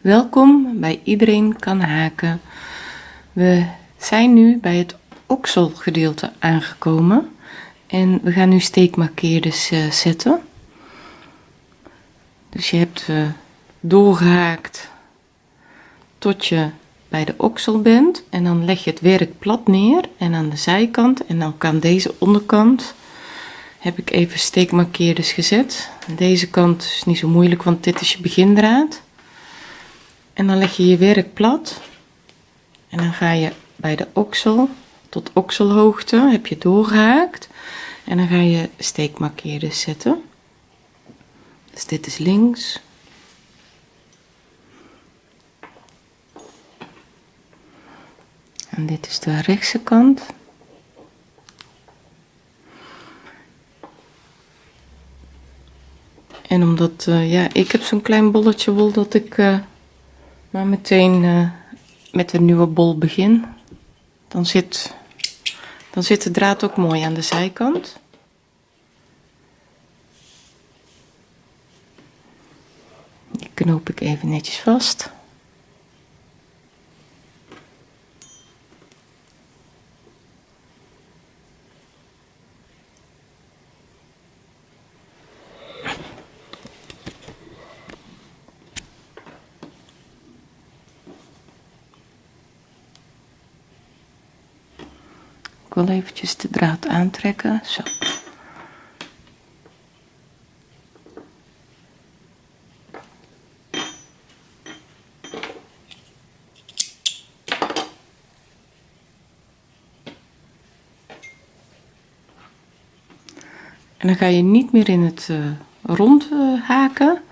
Welkom bij Iedereen kan haken. We zijn nu bij het okselgedeelte aangekomen en we gaan nu steekmarkeerders uh, zetten. Dus je hebt uh, doorgehaakt tot je bij de oksel bent en dan leg je het werk plat neer en aan de zijkant en dan kan deze onderkant heb ik even steekmarkeerders gezet. Deze kant is niet zo moeilijk, want dit is je begindraad. En dan leg je je werk plat. En dan ga je bij de oksel tot okselhoogte, heb je doorgehaakt. En dan ga je steekmarkeerders zetten. Dus dit is links. En dit is de rechtse kant. En omdat, uh, ja, ik heb zo'n klein bolletje wol dat ik uh, maar meteen uh, met een nieuwe bol begin. Dan zit, dan zit de draad ook mooi aan de zijkant. Die knoop ik even netjes vast. Ik wil eventjes de draad aantrekken. Zo. En dan ga je niet meer in het uh, rond uh, haken,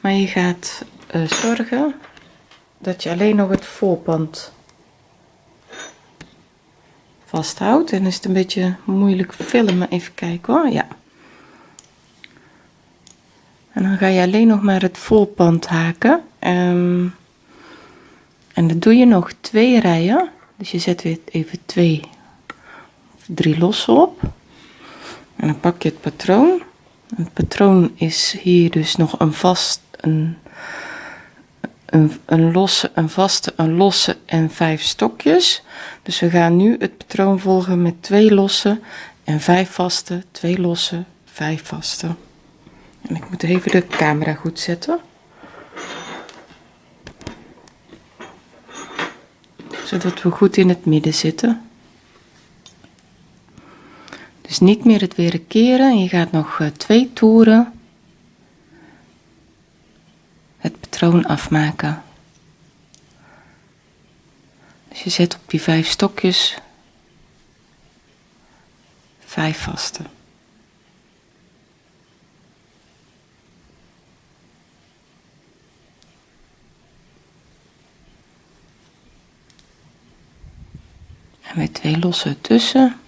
maar je gaat uh, zorgen dat je alleen nog het voorpand vasthoudt. En is het een beetje moeilijk filmen. Even kijken hoor. Ja. En dan ga je alleen nog maar het voorpand haken. Um, en dan doe je nog twee rijen. Dus je zet weer even twee of drie losse op. En dan pak je het patroon. Het patroon is hier dus nog een vast, een, een, een losse, een vaste, een losse en vijf stokjes. Dus we gaan nu het patroon volgen met twee losse en vijf vaste, twee losse, vijf vaste. En ik moet even de camera goed zetten. Zodat we goed in het midden zitten. Dus niet meer het weer keren. Je gaat nog uh, twee toeren het patroon afmaken. Dus je zet op die vijf stokjes vijf vaste. En met twee losse tussen.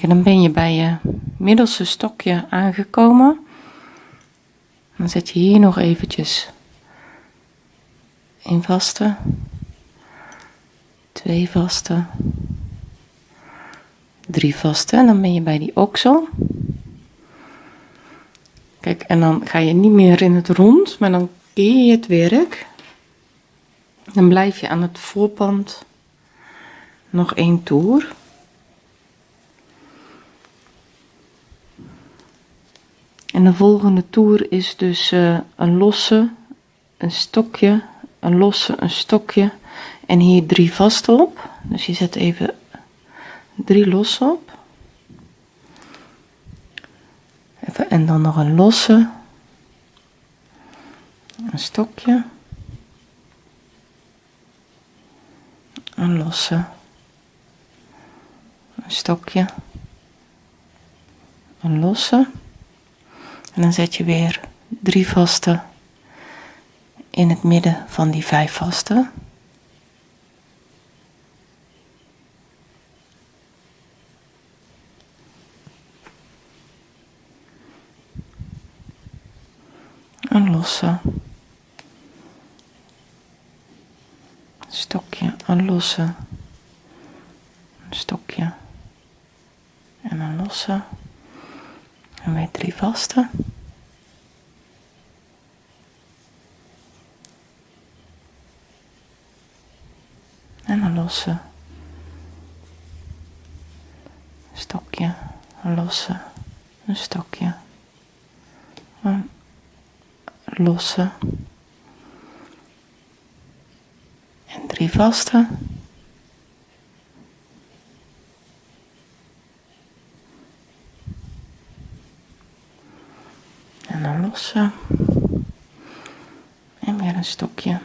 Dan ben je bij je middelste stokje aangekomen. Dan zet je hier nog eventjes een vaste, twee vaste, drie vaste en dan ben je bij die oksel. Kijk, en dan ga je niet meer in het rond, maar dan keer je het werk. Dan blijf je aan het voorpand nog één toer. En de volgende toer is dus uh, een losse, een stokje, een losse, een stokje en hier drie vaste op. Dus je zet even drie losse op. En dan nog een losse, een stokje, een losse, een stokje, een losse. En dan zet je weer drie vaste in het midden van die vijf vaste. Een losse. Stokje, een losse. Stokje. En een losse. En weer drie vaste. En een losse. Stokje, een losse, een stokje. Een losse. En drie vaste. En een losse. En weer een stokje.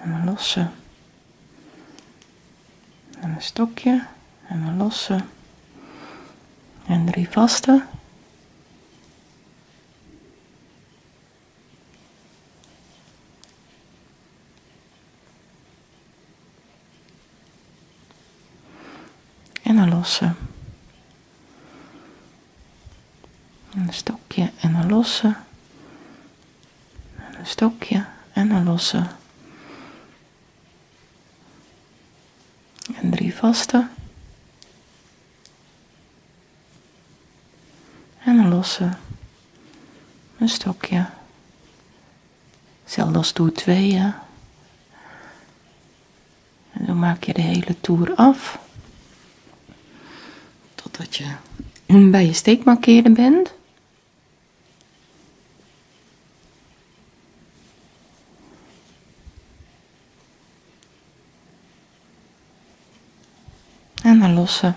En losse. En een stokje. En een losse. En drie vaste. En een losse. een stokje en een losse. stokje en een losse. En drie vaste. En een losse. Een stokje. Hetzelfde als toer 2, ja. En dan maak je de hele toer af. Totdat je bij je steekmarkeren bent. En dan lossen.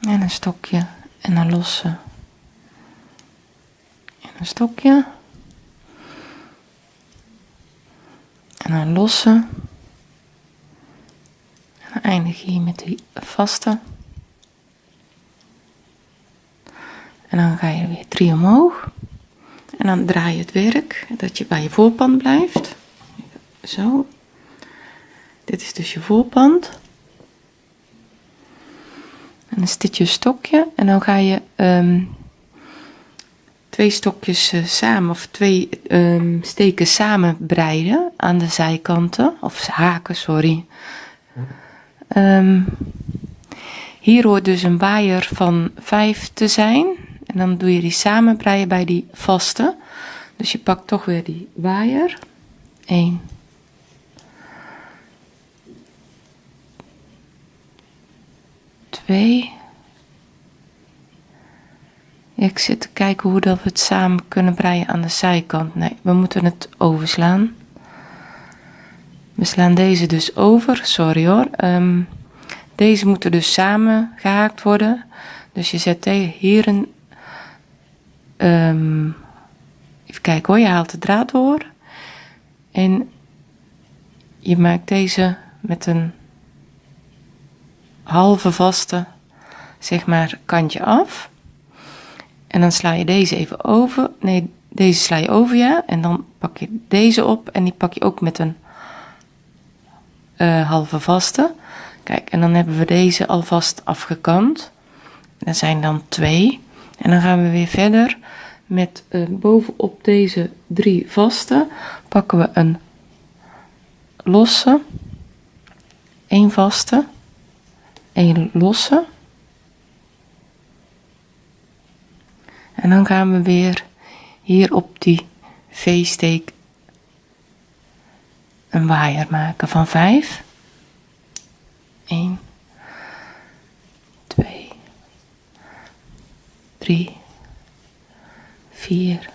En een stokje en dan lossen. En een stokje. En dan lossen. En dan eindig je hier met die vaste. En dan ga je weer drie omhoog. Dan draai je het werk, dat je bij je voorpand blijft. Zo. Dit is dus je voorpand. En dan zit je stokje en dan ga je um, twee stokjes uh, samen of twee um, steken samen breiden aan de zijkanten of haken, sorry. Um, hier hoort dus een waaier van 5 te zijn. Dan doe je die samen breien bij die vaste. Dus je pakt toch weer die waaier. 1. Twee. Ik zit te kijken hoe dat we het samen kunnen breien aan de zijkant. Nee, we moeten het overslaan. We slaan deze dus over. Sorry hoor. Um, deze moeten dus samen gehaakt worden. Dus je zet hier een Um, even kijken hoor, je haalt de draad door. En je maakt deze met een halve vaste, zeg maar, kantje af. En dan sla je deze even over. Nee, deze sla je over je en dan pak je deze op en die pak je ook met een uh, halve vaste. Kijk, en dan hebben we deze alvast afgekant. Dat zijn dan twee. En dan gaan we weer verder met uh, bovenop deze drie vaste pakken we een losse, een vaste, een losse. En dan gaan we weer hier op die V-steek een waaier maken van 5. 1, 2, 3, 4,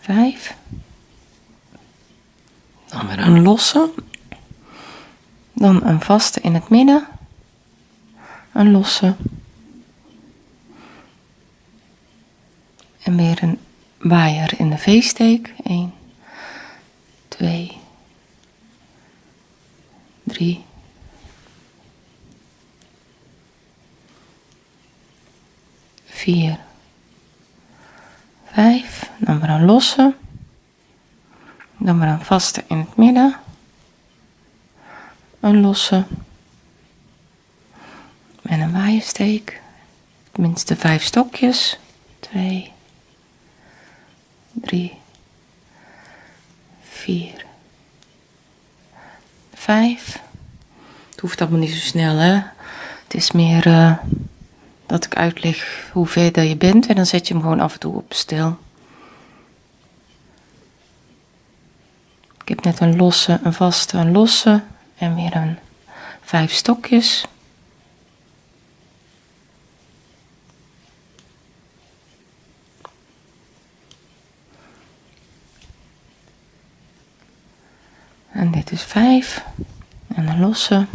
5. Dan weer een losse. Dan een vaste in het midden. Een losse. En weer een waaier in de V-steek. 1, 2, 3, 4, 5. Dan weer een losse. Dan weer een vaste in het midden. Een losse. En een waaiersteek. Tenminste vijf stokjes. 2, 3, 4, 5. Het hoeft allemaal niet zo snel, hè? Het is meer uh, dat ik uitleg hoe ver je bent en dan zet je hem gewoon af en toe op stil. Ik heb net een losse, een vaste, een losse en weer een vijf stokjes. En dit is 5. En een losse.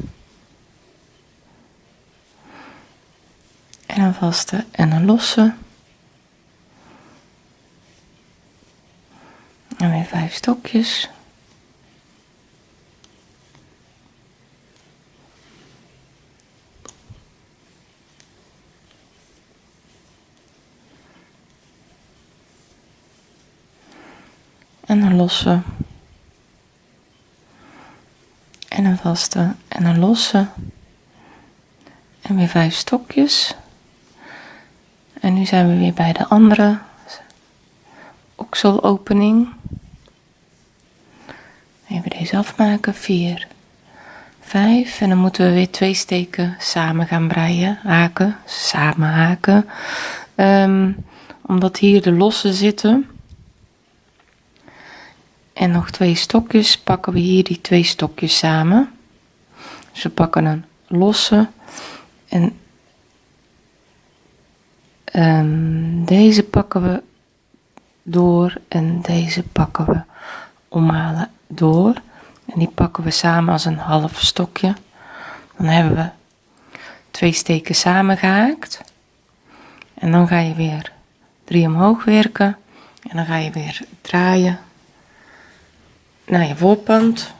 En een vaste en een losse. En weer vijf stokjes. En een losse en een vaste en een losse. En weer vijf stokjes. En nu zijn we weer bij de andere okselopening. Even deze afmaken. 4, 5. En dan moeten we weer twee steken samen gaan breien. Haken, samen haken. Um, omdat hier de losse zitten en nog twee stokjes pakken we hier die twee stokjes samen. We pakken een losse en um, deze pakken we door en deze pakken we omhalen door. En die pakken we samen als een half stokje. Dan hebben we twee steken samen gehaakt. En dan ga je weer drie omhoog werken. En dan ga je weer draaien naar je voorpand.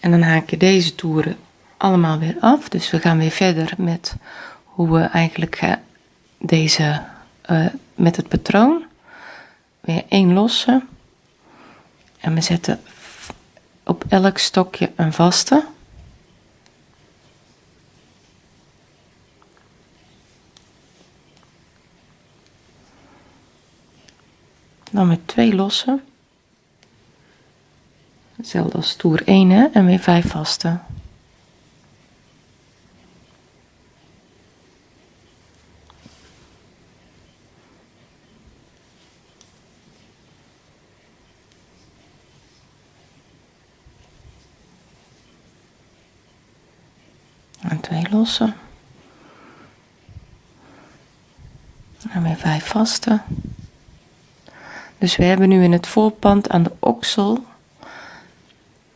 En dan haak je deze toeren allemaal weer af. Dus we gaan weer verder met hoe we eigenlijk deze uh, met het patroon. Weer één losse. En we zetten op elk stokje een vaste. Dan met twee losse. Hetzelfde als toer 1 hè? en weer 5 vaste. En twee losse. En weer vijf vaste. Dus we hebben nu in het voorpand aan de oksel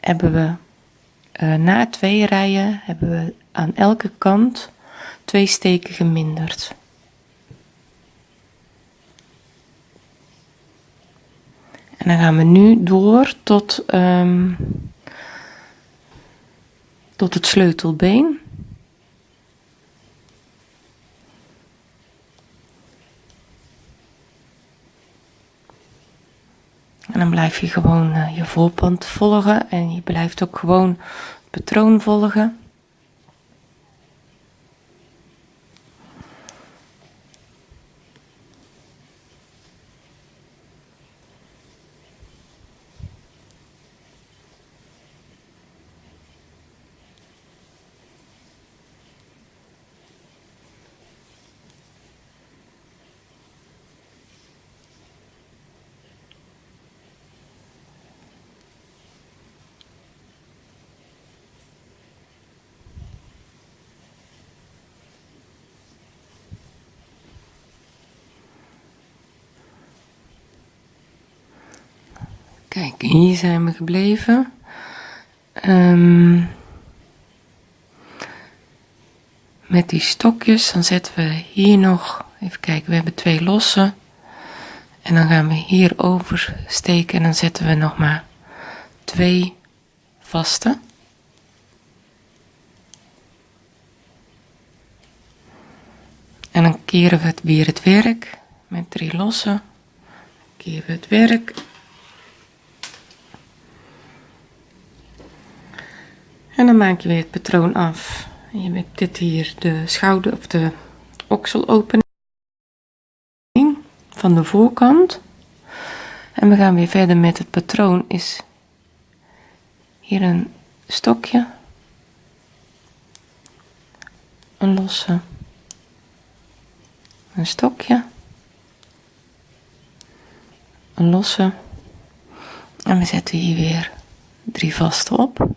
hebben we uh, na twee rijen hebben we aan elke kant twee steken geminderd. En dan gaan we nu door tot, um, tot het sleutelbeen. Blijf je gewoon uh, je voorpand volgen en je blijft ook gewoon het patroon volgen. Kijk, hier zijn we gebleven. Um, met die stokjes, dan zetten we hier nog, even kijken, we hebben twee losse. En dan gaan we hier steken en dan zetten we nog maar twee vaste. En dan keren we het weer het werk met drie losse. Keren we het werk En dan maak je weer het patroon af. Je hebt dit hier de schouder of de okselopening van de voorkant. En we gaan weer verder met het patroon is hier een stokje, een losse, een stokje, een losse en we zetten hier weer drie vaste op.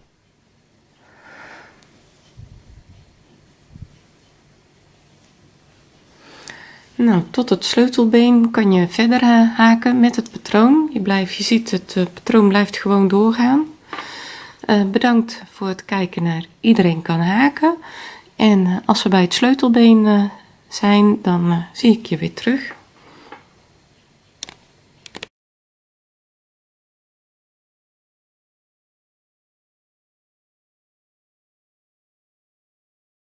Nou, tot het sleutelbeen kan je verder eh, haken met het patroon. Je, blijft, je ziet het uh, patroon blijft gewoon doorgaan. Uh, bedankt voor het kijken naar iedereen kan haken. En als we bij het sleutelbeen zijn, dan zie ik je weer terug.